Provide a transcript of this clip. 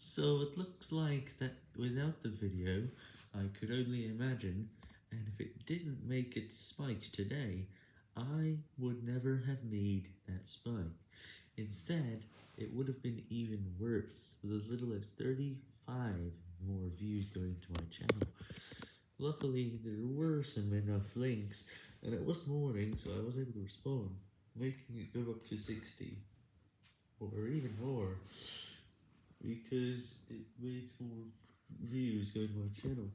So it looks like that without the video, I could only imagine, and if it didn't make its spike today, I would never have made that spike. Instead, it would have been even worse, with as little as 35 more views going to my channel. Luckily, there were some enough links, and it was morning, so I was able to respond, making it go up to 60, or even more, because it makes more views go to my channel.